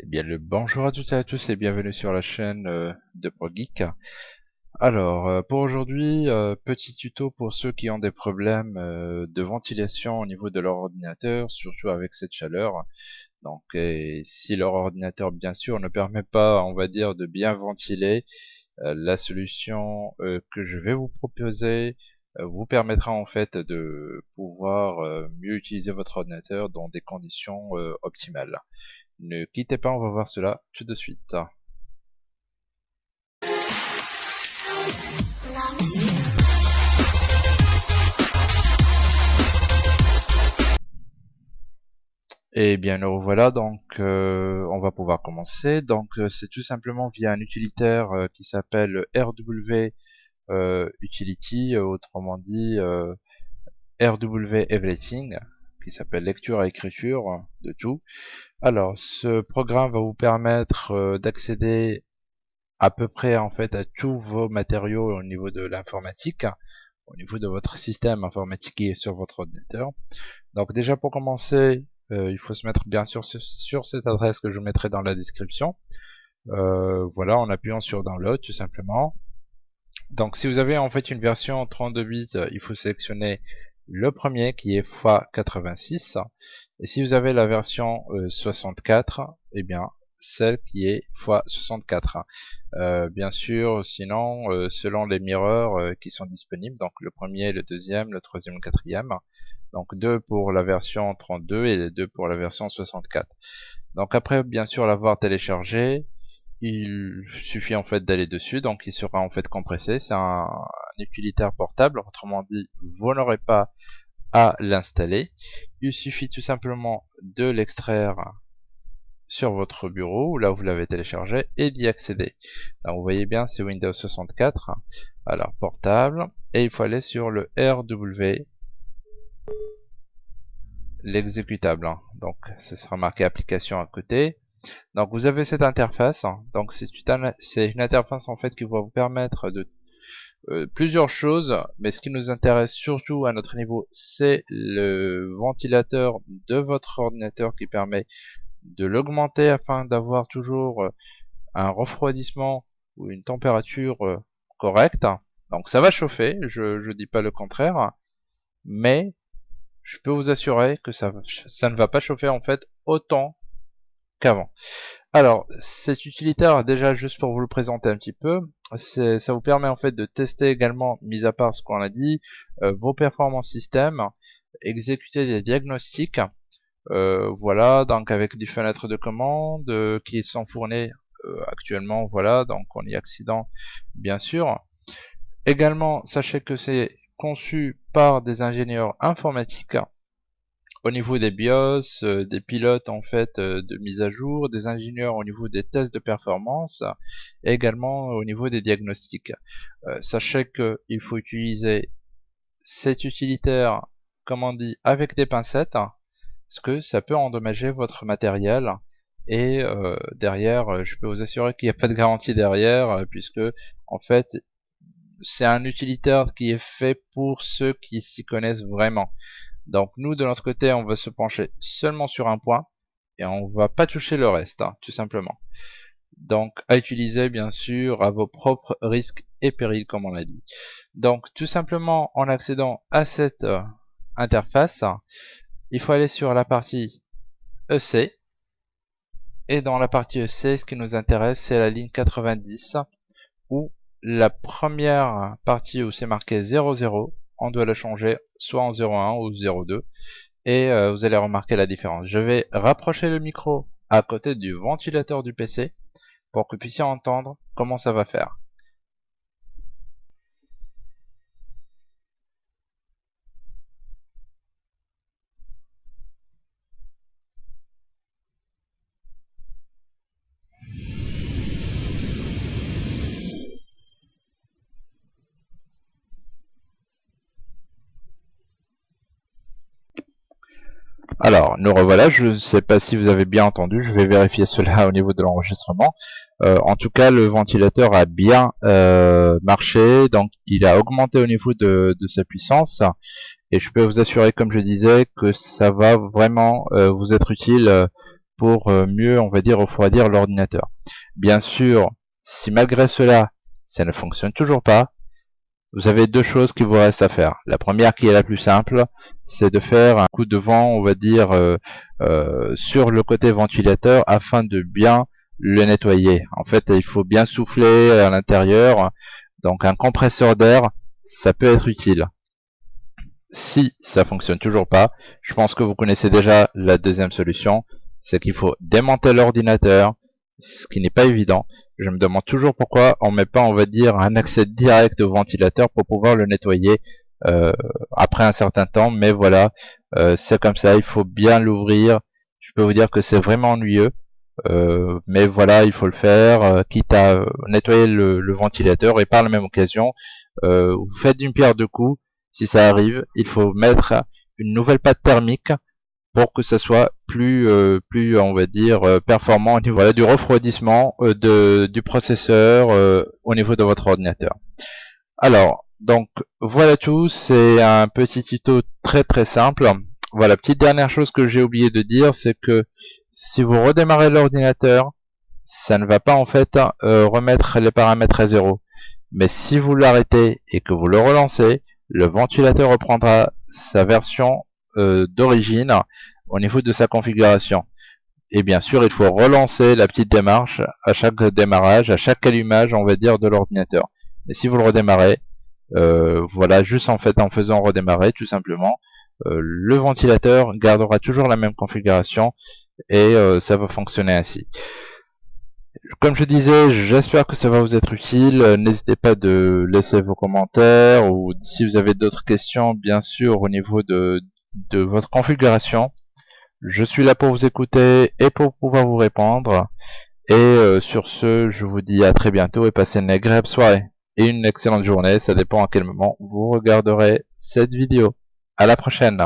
Eh bien le bonjour à toutes et à tous et bienvenue sur la chaîne euh, de ProGeek. Alors euh, pour aujourd'hui, euh, petit tuto pour ceux qui ont des problèmes de ventilation au niveau de leur ordinateur, surtout avec cette chaleur. Donc si leur ordinateur bien sûr ne permet pas, on va dire, de bien ventiler, la solution que je vais vous proposer vous permettra en fait de pouvoir mieux utiliser votre ordinateur dans des conditions optimales. Ne quittez pas, on va voir cela tout de suite. Et bien nous revoilà, donc euh, on va pouvoir commencer. Donc euh, c'est tout simplement via un utilitaire euh, qui s'appelle RW Utility, autrement dit RW Everything, qui s'appelle lecture et écriture de tout. Alors, ce programme va vous permettre euh, d'accéder à peu près en fait à tous vos matériaux au niveau de l'informatique, au niveau de votre système informatique qui est sur votre ordinateur. Donc déjà pour commencer, euh, il faut se mettre bien sûr sur cette adresse que je mettrai dans la description. Euh, voilà, en appuyant sur Download tout simplement. Donc si vous avez en fait une version 32 bits, il faut sélectionner le premier qui est x86 et si vous avez la version 64 et eh bien celle qui est x64 euh, bien sûr sinon euh, selon les mirrors euh, qui sont disponibles donc le premier le deuxième le troisième le quatrième. Donc deux pour la version 32 et deux pour la version 64 donc après bien sûr l'avoir téléchargé il suffit en fait d'aller dessus. Donc il sera en fait compressé. C'est un, utilitaire portable. Autrement dit vous n'aurez pas à l'installer. Il suffit tout simplement de l'extraire sur votre bureau là où vous l'avez téléchargé et d'y accéder. Donc vous voyez bien c'est Windows 64 alors portable. Et il faut aller sur le RW l'exécutable donc ce sera marqué application à côté donc vous avez cette interface, donc c'est une interface en fait qui va vous permettre de euh, plusieurs choses, mais ce qui nous intéresse surtout à notre niveau, c'est le ventilateur de votre ordinateur qui permet de l'augmenter afin d'avoir toujours euh, un refroidissement ou une température euh, correcte. Donc ça va chauffer, je ne dis pas le contraire, mais je peux vous assurer que ça, ça ne va pas chauffer en fait autant qu'avant. Alors, cet utilitaire, déjà juste pour vous le présenter un petit peu, ça vous permet en fait de tester également, mis à part ce qu'on a dit, euh, vos performances système, exécuter des diagnostics, euh, voilà, donc avec des fenêtres de commande euh, qui sont fournies actuellement, voilà, donc on y accident bien sûr. Également, sachez que c'est conçu par des ingénieurs informatiques au niveau des BIOS, euh, des pilotes en fait euh, de mise à jour, des ingénieurs au niveau des tests de performance et également au niveau des diagnostics. Euh, sachez qu'il faut utiliser cet utilitaire, comme on dit, avec des pincettes, parce que ça peut endommager votre matériel et derrière, je peux vous assurer qu'il n'y a pas de garantie derrière, puisque en fait, c'est un utilitaire qui est fait pour ceux qui s'y connaissent vraiment. Donc nous de notre côté on va se pencher seulement sur un point et on va pas toucher le reste hein, tout simplement. Donc à utiliser bien sûr à vos propres risques et périls comme on l'a dit. Donc tout simplement en accédant à cette euh, interface, il faut aller sur la partie EC et dans la partie EC ce qui nous intéresse c'est la ligne 90 où la première partie où c'est marqué 00 on doit le changer soit en 0.1 ou 0.2 et euh, vous allez remarquer la différence. Je vais rapprocher le micro à côté du ventilateur du PC pour que vous puissiez entendre comment ça va faire. Alors, nous revoilà, je ne sais pas si vous avez bien entendu, je vais vérifier cela au niveau de l'enregistrement. Euh, en tout cas, le ventilateur a bien euh, marché, donc il a augmenté au niveau de, sa puissance. Et je peux vous assurer, comme je disais, que ça va vraiment euh, vous être utile pour mieux, on va dire, refroidir l'ordinateur. Bien sûr, si malgré cela, ça ne fonctionne toujours pas, vous avez deux choses qui vous restent à faire. La première qui est la plus simple, c'est de faire un coup de vent, on va dire, euh, euh, sur le côté ventilateur afin de bien le nettoyer. En fait, il faut bien souffler à l'intérieur. Donc un compresseur d'air, ça peut être utile. Si ça fonctionne toujours pas, je pense que vous connaissez déjà la deuxième solution, c'est qu'il faut démonter l'ordinateur, ce qui n'est pas évident. Je me demande toujours pourquoi on met pas, on va dire, un accès direct au ventilateur pour pouvoir le nettoyer euh, après un certain temps. Mais voilà, euh, c'est comme ça, il faut bien l'ouvrir. Je peux vous dire que c'est vraiment ennuyeux. Euh, mais voilà, il faut le faire, quitte à nettoyer le, ventilateur et par la même occasion, vous faites d'une pierre deux coups. Si ça arrive, il faut mettre une nouvelle pâte thermique pour que ça soit plus, euh, plus on va dire, euh, performant au niveau du refroidissement euh, de, du processeur au niveau de votre ordinateur. Alors, donc voilà tout, c'est un petit tuto très très simple. Voilà, petite dernière chose que j'ai oublié de dire, c'est que si vous redémarrez l'ordinateur, ça ne va pas en fait remettre les paramètres à zéro. Mais si vous l'arrêtez et que vous le relancez, le ventilateur reprendra sa version d'origine au niveau de sa configuration. Et bien sûr, il faut relancer la petite démarche à chaque démarrage, à chaque allumage, on va dire, de l'ordinateur. Mais si vous le redémarrez, euh, voilà, juste en fait en faisant redémarrer, tout simplement, euh, le ventilateur gardera toujours la même configuration et euh, ça va fonctionner ainsi. Comme je disais, j'espère que ça va vous être utile. N'hésitez pas de laisser vos commentaires ou si vous avez d'autres questions, bien sûr, au niveau de, de votre configuration. Je suis là pour vous écouter et pour pouvoir vous répondre. Et euh, sur ce, je vous dis à très bientôt et passez une agréable soirée et une excellente journée. Ça dépend à quel moment vous regarderez cette vidéo. À la prochaine